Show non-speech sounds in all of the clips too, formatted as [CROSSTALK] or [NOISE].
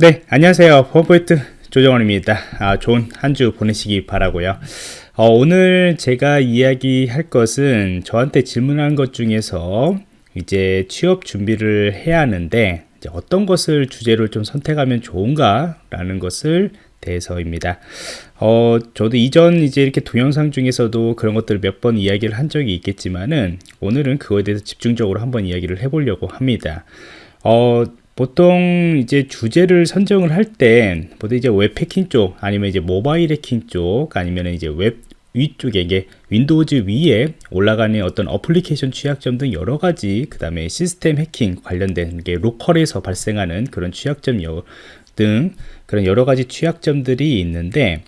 네, 안녕하세요. 펌포인트 조정원입니다. 아, 좋은 한 주 보내시기 바라고요. 어, 오늘 제가 이야기할 것은 저한테 질문한 것 중에서 이제 취업 준비를 해야 하는데 어떤 것을 주제로 좀 선택하면 좋은가 라는 것을 대해서입니다. 어, 저도 이전 이제 이렇게 동영상 중에서도 그런 것들을 몇 번 이야기를 한 적이 있겠지만은 오늘은 그거에 대해서 집중적으로 한번 이야기를 해보려고 합니다. 어, 보통 이제 주제를 선정을 할 때 보통 이제 웹 해킹 쪽 아니면 이제 모바일 해킹 쪽 아니면 이제 웹 위쪽에 이게 Windows 위에 올라가는 어떤 어플리케이션 취약점 등 여러 가지 그 다음에 시스템 해킹 관련된 게 로컬에서 발생하는 그런 취약점 등 그런 여러 가지 취약점들이 있는데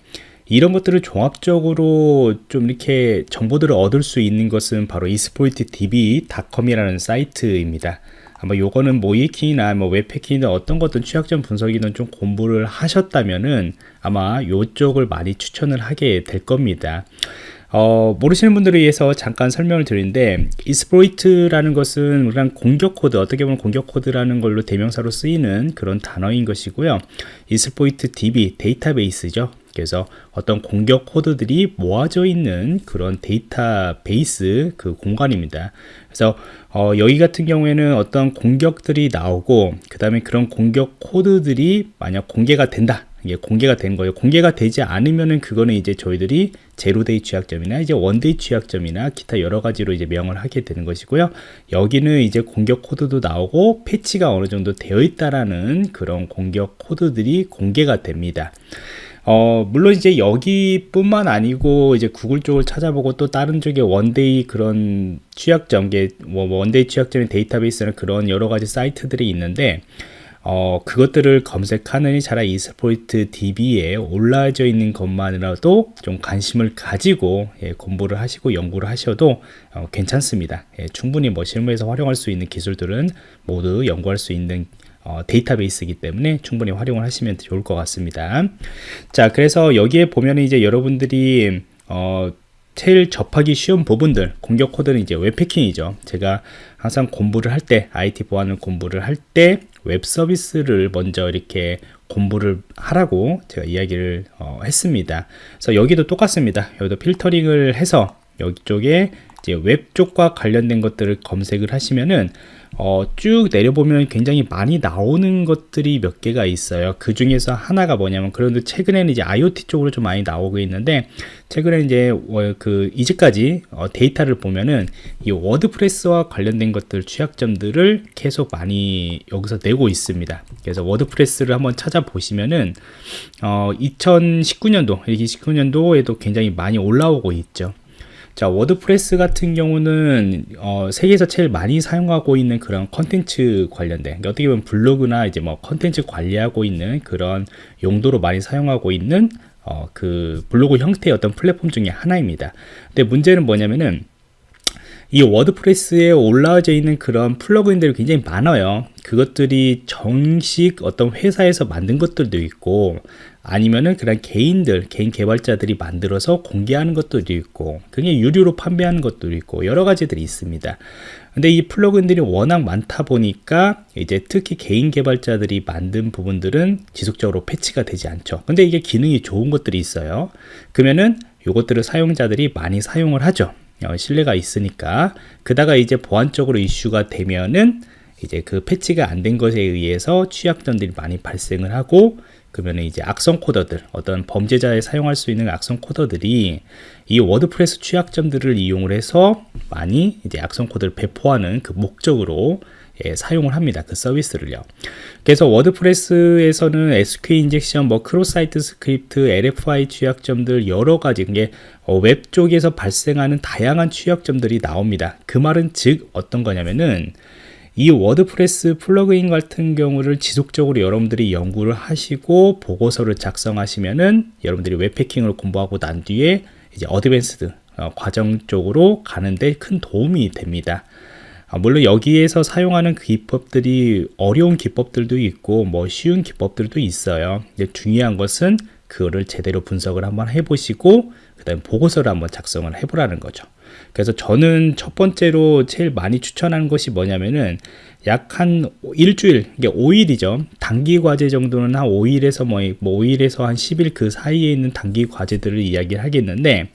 이런 것들을 종합적으로 좀 이렇게 정보들을 얻을 수 있는 것은 바로 exploit db.com이라는 사이트입니다. 아마 요거는 모의해킹이나 뭐 웹해킹이나 어떤 것든 취약점 분석이든 좀 공부를 하셨다면은 아마 요쪽을 많이 추천을 하게 될 겁니다. 어, 모르시는 분들을 위해서 잠깐 설명을 드리는데 exploit이라는 것은 그냥 공격 코드 어떻게 보면 공격 코드라는 걸로 대명사로 쓰이는 그런 단어인 것이고요 exploit DB 데이터베이스죠 그래서 어떤 공격 코드들이 모아져 있는 그런 데이터베이스 그 공간입니다 그래서 어, 여기 같은 경우에는 어떤 공격들이 나오고 그 다음에 그런 공격 코드들이 만약 공개가 된다 이게 공개가 된 거예요. 공개가 되지 않으면은 그거는 이제 저희들이 zero-day 취약점이나 이제 one-day 취약점이나 기타 여러 가지로 이제 명을 하게 되는 것이고요. 여기는 이제 공격 코드도 나오고 패치가 어느 정도 되어 있다라는 그런 공격 코드들이 공개가 됩니다. 어, 물론 이제 여기뿐만 아니고 이제 구글 쪽을 찾아보고 또 다른 쪽에 one-day 그런 취약점, 뭐 one-day 취약점의 데이터베이스는 그런 여러 가지 사이트들이 있는데 어, 그것들을 검색하느니 차라리 exploit DB에 올라져 있는 것만이라도 좀 관심을 가지고 예, 공부를 하시고 연구를 하셔도 어, 괜찮습니다. 예, 충분히 뭐 실무에서 활용할 수 있는 기술들은 모두 연구할 수 있는 어, 데이터베이스이기 때문에 충분히 활용을 하시면 좋을 것 같습니다. 자, 그래서 여기에 보면 이제 여러분들이 어, 제일 접하기 쉬운 부분들 공격 코드는 이제 웹해킹이죠. 제가 항상 공부를 할 때 IT 보안을 공부를 할 때 웹 서비스를 먼저 이렇게 공부를 하라고 제가 이야기를 어, 했습니다. 그래서 여기도 똑같습니다. 여기도 필터링을 해서 여기 쪽에 이제 웹 쪽과 관련된 것들을 검색을 하시면은 어, 쭉 내려보면 굉장히 많이 나오는 것들이 몇 개가 있어요. 그 중에서 하나가 뭐냐면, 그런데 최근에는 이제 IoT 쪽으로 좀 많이 나오고 있는데, 최근에 이제 어, 그 이제까지 어, 데이터를 보면은 이 WordPress와 관련된 것들 취약점들을 계속 많이 여기서 내고 있습니다. 그래서 WordPress를 한번 찾아보시면은 어, 2019년도, 2019년도에도 굉장히 많이 올라오고 있죠. 자 WordPress 같은 경우는 어, 세계에서 제일 많이 사용하고 있는 그런 컨텐츠 관련된 그러니까 어떻게 보면 블로그나 이제 뭐 컨텐츠 관리하고 있는 그런 용도로 많이 사용하고 있는 어, 그 블로그 형태의 어떤 플랫폼 중에 하나입니다. 근데 문제는 뭐냐면은 이 워드프레스에 올라와져 있는 그런 플러그인들이 굉장히 많아요. 그것들이 정식 어떤 회사에서 만든 것들도 있고 아니면은 그런 개인들 개인 개발자들이 만들어서 공개하는 것도 있고 그게 유료로 판매하는 것도 있고 여러 가지들이 있습니다. 근데 이 플러그인들이 워낙 많다 보니까 이제 특히 개인 개발자들이 만든 부분들은 지속적으로 패치가 되지 않죠. 근데 이게 기능이 좋은 것들이 있어요. 그러면은 이것들을 사용자들이 많이 사용을 하죠. 어, 신뢰가 있으니까. 그다가 이제 보안적으로 이슈가 되면은 이제 그 패치가 안 된 것에 의해서 취약점들이 많이 발생을 하고 그러면 이제 악성 코드들 어떤 범죄자에 사용할 수 있는 악성 코드들이 이 워드프레스 취약점들을 이용을 해서 많이 이제 악성 코드를 배포하는 그 목적으로 예, 사용을 합니다. 그 서비스를요. 그래서 워드프레스에서는 SQL injection, 뭐 cross-site script, LFI 취약점들 여러 가지 이게 어, 웹 쪽에서 발생하는 다양한 취약점들이 나옵니다. 그 말은 즉 어떤 거냐면은 이 워드프레스 plugin 같은 경우를 지속적으로 여러분들이 연구를 하시고 보고서를 작성하시면은 여러분들이 웹해킹을 공부하고 난 뒤에 이제 advanced 어, 과정 쪽으로 가는데 큰 도움이 됩니다. 아, 물론 여기에서 사용하는 기법들이 어려운 기법들도 있고 뭐 쉬운 기법들도 있어요. 중요한 것은 그거를 제대로 분석을 한번 해보시고 그 다음에 보고서를 한번 작성을 해보라는 거죠. 그래서 저는 첫 번째로 제일 많이 추천하는 것이 뭐냐면은 약 한 일주일, 이게 5일이죠. 단기 과제 정도는 한 5일에서 뭐, 뭐 5일에서 한 10일 그 사이에 있는 단기 과제들을 이야기를 하겠는데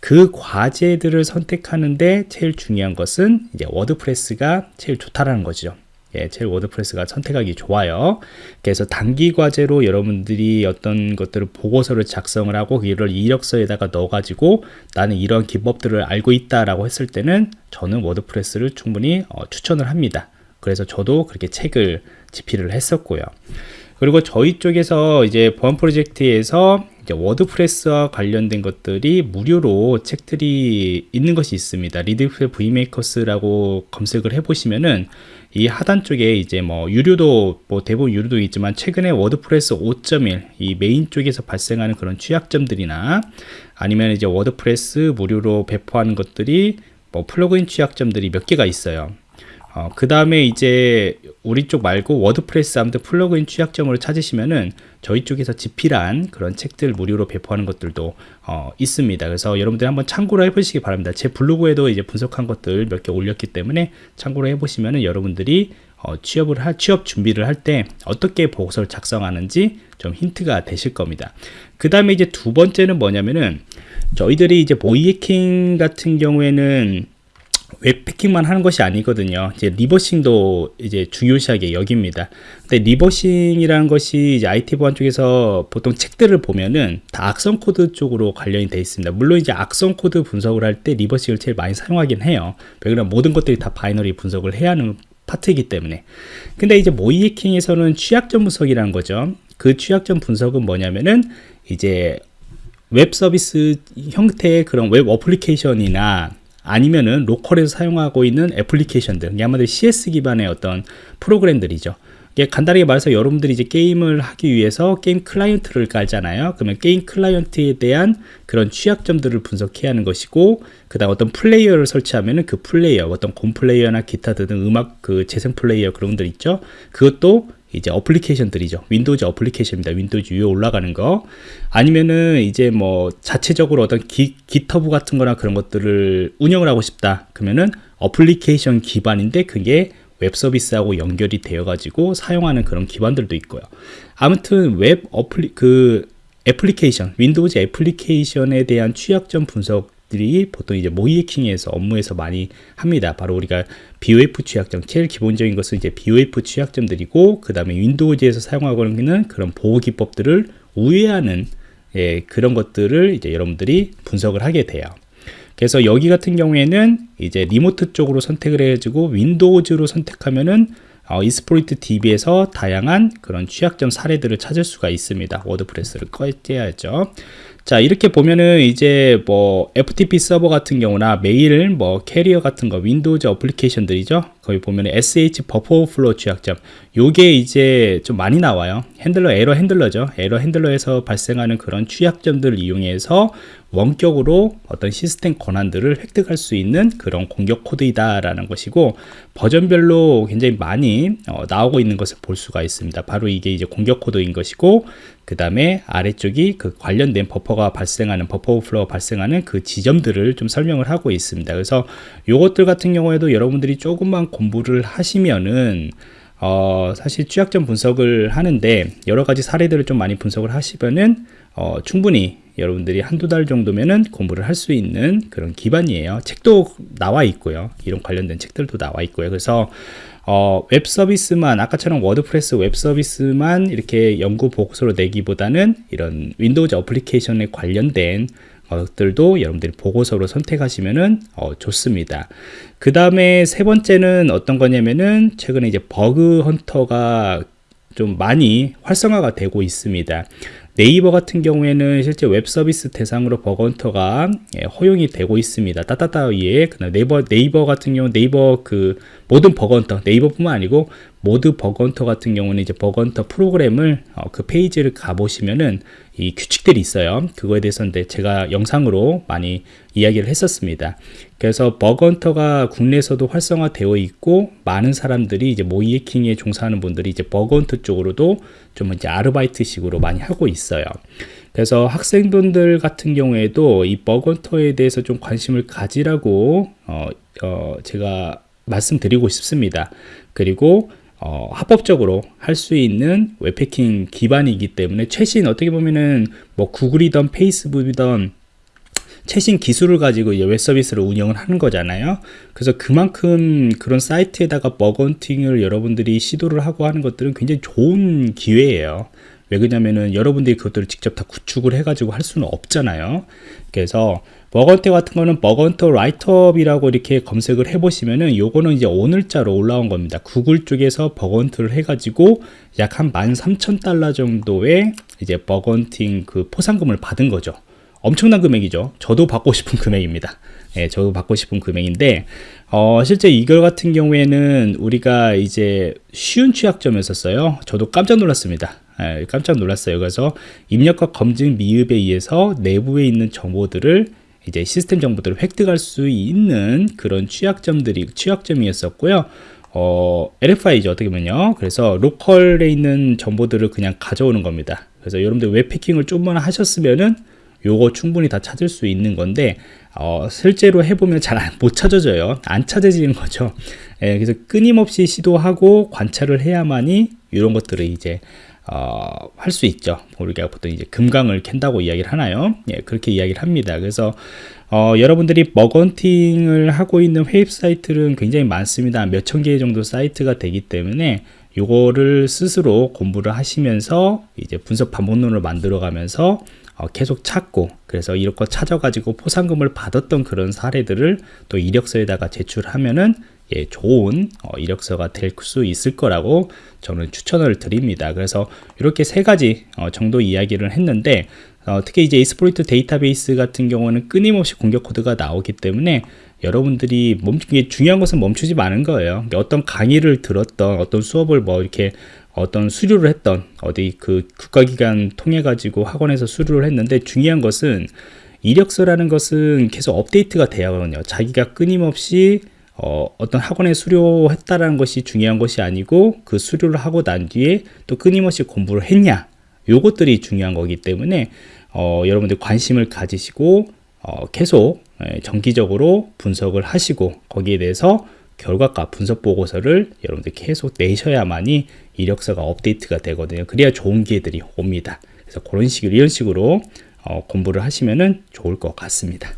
그 과제들을 선택하는데 제일 중요한 것은 이제 워드프레스가 제일 좋다라는 거죠. 예, 제일 워드프레스가 선택하기 좋아요. 그래서 단기 과제로 여러분들이 어떤 것들을 보고서를 작성을 하고 이를 이력서에다가 넣어가지고 나는 이런 기법들을 알고 있다라고 했을 때는 저는 워드프레스를 충분히 어, 추천을 합니다. 그래서 저도 그렇게 책을 집필을 했었고요. 그리고 저희 쪽에서 이제 보안 프로젝트에서 이제 워드프레스와 관련된 것들이 무료로 책들이 있는 것이 있습니다. 리드프 브이메이커스라고 검색을 해보시면은 이 하단 쪽에 이제 뭐 유료도 뭐 대부분 유료도 있지만 최근에 워드프레스 5.1 이 메인 쪽에서 발생하는 그런 취약점들이나 아니면 이제 워드프레스 무료로 배포하는 것들이 뭐 plugin 취약점들이 몇 개가 있어요. 어, 그 다음에 이제 우리 쪽 말고 워드프레스 아무튼 plugin 취약점으로 찾으시면은 저희 쪽에서 집필한 그런 책들 무료로 배포하는 것들도 어, 있습니다. 그래서 여러분들 한번 참고를 해보시기 바랍니다. 제 블로그에도 이제 분석한 것들 몇 개 올렸기 때문에 참고로 해보시면은 여러분들이 어, 취업을 할 취업 준비를 할 때 어떻게 보고서를 작성하는지 좀 힌트가 되실 겁니다. 그 다음에 이제 두 번째는 뭐냐면은 저희들이 이제 모의해킹 같은 경우에는 웹해킹만 하는 것이 아니거든요. 이제 reversing도 이제 중요시하게 여깁니다. 근데 reversing이라는 것이 이제 IT 보안 쪽에서 보통 책들을 보면은 다 악성 코드 쪽으로 관련이 되어 있습니다. 물론 이제 악성 코드 분석을 할 때 reversing을 제일 많이 사용하긴 해요. 왜냐면 모든 것들이 다 binary 분석을 해야 하는 파트이기 때문에. 근데 이제 모의 해킹에서는 취약점 분석이라는 거죠. 그 취약점 분석은 뭐냐면은 이제 웹 서비스 형태의 그런 웹 어플리케이션이나 아니면은 로컬에서 사용하고 있는 애플리케이션들, 한마디로 CS 기반의 어떤 프로그램들이죠. 간단하게 말해서 여러분들이 이제 게임을 하기 위해서 게임 클라이언트를 깔잖아요. 그러면 게임 클라이언트에 대한 그런 취약점들을 분석해야 하는 것이고, 그 다음 어떤 플레이어를 설치하면은 그 플레이어, 어떤 곰 플레이어나 기타 등 음악 그 재생 플레이어 그런 것들 있죠. 그것도 이제 어플리케이션들이죠. 윈도우즈 어플리케이션입니다. 윈도우즈 위에 올라가는 거. 아니면은 이제 뭐 자체적으로 어떤 기, GitHub 같은 거나 그런 것들을 운영을 하고 싶다. 그러면은 어플리케이션 기반인데 그게 웹 서비스하고 연결이 되어 가지고 사용하는 그런 기반들도 있고요. 아무튼 웹 어플리 그 애플리케이션, 윈도우즈 애플리케이션에 대한 취약점 분석 들이 보통 이제 모의해킹에서 업무에서 많이 합니다. 바로 우리가 BOF 취약점, 제일 기본적인 것은 이제 BOF 취약점들이고, 그 다음에 윈도우즈에서 사용하고 있는 그런 보호 기법들을 우회하는 예, 그런 것들을 이제 여러분들이 분석을 하게 돼요. 그래서 여기 같은 경우에는 이제 remote 쪽으로 선택을 해가지고 윈도우즈로 선택하면은 어, Exploit DB에서 다양한 그런 취약점 사례들을 찾을 수가 있습니다. 워드프레스를 꺼야죠. 자 이렇게 보면은 이제 뭐 FTP 서버 같은 경우나 메일 뭐 캐리어 같은 거 윈도우즈 어플리케이션들이죠. 거기 보면 SH 버퍼 플로 취약점. 요게 이제 좀 많이 나와요. handler error handler죠. error handler에서 발생하는 그런 취약점들을 이용해서 원격으로 어떤 시스템 권한들을 획득할 수 있는 그런 공격 코드이다 라는 것이고 버전별로 굉장히 많이 어, 나오고 있는 것을 볼 수가 있습니다. 바로 이게 이제 공격 코드인 것이고 그 다음에 아래쪽이 그 관련된 버퍼가 발생하는 버퍼 오플로가 발생하는 그 지점들을 좀 설명을 하고 있습니다. 그래서 요것들 같은 경우에도 여러분들이 조금만 공부를 하시면은 어, 사실 취약점 분석을 하는데 여러 가지 사례들을 좀 많이 분석을 하시면은 어, 충분히 여러분들이 한두 달 정도면은 공부를 할 수 있는 그런 기반이에요. 책도 나와 있고요. 이런 관련된 책들도 나와 있고요. 그래서 어, 웹 서비스만 아까처럼 워드프레스 웹 서비스만 이렇게 연구 보고서로 내기보다는 이런 윈도우즈 어플리케이션에 관련된 것들도 여러분들이 보고서로 선택하시면은 어, 좋습니다. 그 다음에 세 번째는 어떤 거냐면은 최근에 이제 bug hunter가 좀 많이 활성화가 되고 있습니다. 네이버 같은 경우에는 실제 웹 서비스 대상으로 bug hunter가 예, 허용이 되고 있습니다. 따따따 위에 네이버 네이버 같은 경우 네이버 그 모든 bug hunter 네이버뿐만 아니고 모든 bug hunter 같은 경우는 이제 bug hunter 프로그램을 어, 그 페이지를 가보시면은 이 규칙들이 있어요. 그거에 대해서 는 제가 영상으로 많이 이야기를 했었습니다. 그래서 bug hunter가 국내에서도 활성화되어 있고 많은 사람들이 이제 모의 해킹에 종사하는 분들이 이제 bug hunter 쪽으로도 좀 이제 아르바이트식으로 많이 하고 있어요. 그래서 학생분들 같은 경우에도 이 bug hunter에 대해서 좀 관심을 가지라고 어, 어, 제가 말씀드리고 싶습니다. 그리고 어, 합법적으로 할 수 있는 웹해킹 기반이기 때문에 최신 어떻게 보면은 뭐 구글이던 페이스북이던 최신 기술을 가지고 웹 서비스를 운영을 하는 거잖아요. 그래서 그만큼 그런 사이트에다가 bug hunting을 여러분들이 시도를 하고 하는 것들은 굉장히 좋은 기회예요. 왜 그러냐면은 여러분들이 그것들을 직접 다 구축을 해가지고 할 수는 없잖아요. 그래서 bug hunter 같은 거는 bug hunter write-up이라고 이렇게 검색을 해보시면은 요거는 이제 오늘자로 올라온 겁니다. 구글 쪽에서 bug hunt를 해가지고 약 한 13,000달러 정도의 이제 bug hunting 그 포상금을 받은 거죠. 엄청난 금액이죠. 저도 받고 싶은 [LAUGHS] 금액입니다. 예, 저도 받고 싶은 금액인데, 어, 실제 이걸 같은 경우에는 우리가 이제 쉬운 취약점이었었어요. 저도 깜짝 놀랐습니다. 예, 깜짝 놀랐어요. 그래서 입력과 검증 미흡에 의해서 내부에 있는 정보들을 이제 시스템 정보들을 획득할 수 있는 그런 취약점들이 취약점이었었고요. 어, LFI죠 어떻게 보면요. 그래서 로컬에 있는 정보들을 그냥 가져오는 겁니다. 그래서 여러분들 웹패킹을 좀만 하셨으면은 요거 충분히 다 찾을 수 있는 건데 어, 실제로 해보면 잘 못 찾아져요 안 찾아지는 거죠 예, 그래서 끊임없이 시도하고 관찰을 해야만이 이런 것들을 이제 어, 할 수 있죠. 우리가 보통 이제 금강을 캔다고 이야기를 하나요? 예, 그렇게 이야기를 합니다. 그래서 어, 여러분들이 버건팅을 하고 있는 웹사이트는 굉장히 많습니다. 몇 천 개 정도 사이트가 되기 때문에 요거를 스스로 공부를 하시면서 이제 분석 반복론을 만들어 가면서 어, 계속 찾고 그래서 거 찾아가지고 포상금을 받았던 그런 사례들을 또 이력서에다가 제출하면은 예, 좋은 어, 이력서가 될 수 있을 거라고 저는 추천을 드립니다. 그래서 이렇게 세 가지 어, 정도 이야기를 했는데 어, 특히 이제 이스포리트 데이터베이스 같은 경우는 끊임없이 공격 코드가 나오기 때문에 여러분들이 멈추, 중요한 것은 멈추지 마는 거예요. 어떤 강의를 들었던 어떤 수업을 뭐 이렇게 어떤 수료를 했던 어디 그 국가기관 통해 가지고 학원에서 수료를 했는데 중요한 것은 이력서라는 것은 계속 업데이트가 돼야 하거든요 자기가 끊임없이 어, 어떤 학원에 수료했다라는 것이 중요한 것이 아니고 그 수료를 하고 난 뒤에 또 끊임없이 공부를 했냐 요것들이 중요한 거기 때문에 어, 여러분들 관심을 가지시고 어, 계속 예, 정기적으로 분석을 하시고 거기에 대해서 결과가 분석 보고서를 여러분들 계속 내셔야만이 이력서가 업데이트가 되거든요. 그래야 좋은 기회들이 옵니다. 그래서 그런 식으로 이런 식으로 어, 공부를 하시면은 좋을 것 같습니다.